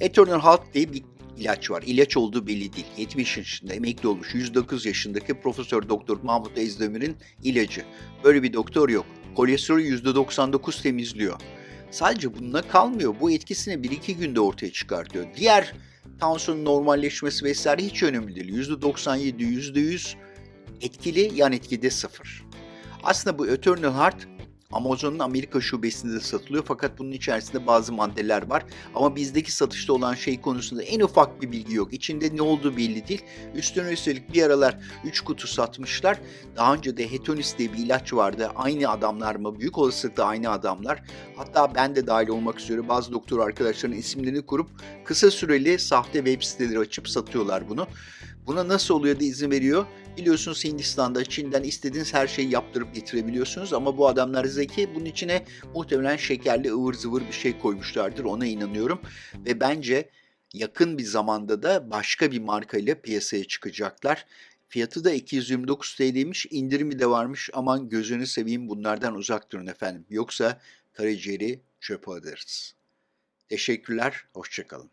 Eternal Health diye bir ilaç var. İlaç olduğu belli değil. 70 yaşında emekli olmuş 109 yaşındaki Profesör Doktor Mahmut Ezdemir'in ilacı. Böyle bir doktor yok. Kolesterolü %99 temizliyor. Sadece bununla kalmıyor. Bu etkisini 1-2 günde ortaya çıkartıyor. Diğer tansiyonun normalleşmesi vesaire hiç önemli değil. %97, %100 etkili, yan etki de sıfır. Aslında bu Eternal Heart Amazon'un Amerika şubesinde de satılıyor fakat bunun içerisinde bazı maddeler var. Ama bizdeki satışta olan şey konusunda en ufak bir bilgi yok. İçinde ne olduğu belli değil. Üstüne üstelik bir aralar 3 kutu satmışlar. Daha önce de Hetonis diye bir ilaç vardı. Aynı adamlar mı? Büyük olasılıkla aynı adamlar. Hatta ben de dahil olmak üzere bazı doktor arkadaşların isimlerini kurup kısa süreli sahte web siteleri açıp satıyorlar bunu. Buna nasıl oluyor da izin veriyor? Biliyorsunuz Hindistan'da, Çin'den istediğiniz her şeyi yaptırıp getirebiliyorsunuz ama bu adamlar zeki. Bunun içine muhtemelen şekerli ıvır zıvır bir şey koymuşlardır. Ona inanıyorum. Ve bence yakın bir zamanda da başka bir markayla piyasaya çıkacaklar. Fiyatı da 229 TL'ymiş. indirimi de varmış. Aman gözünü seveyim bunlardan uzak durun efendim. Yoksa karaciğeri çöpe atarız. Teşekkürler. Hoşçakalın.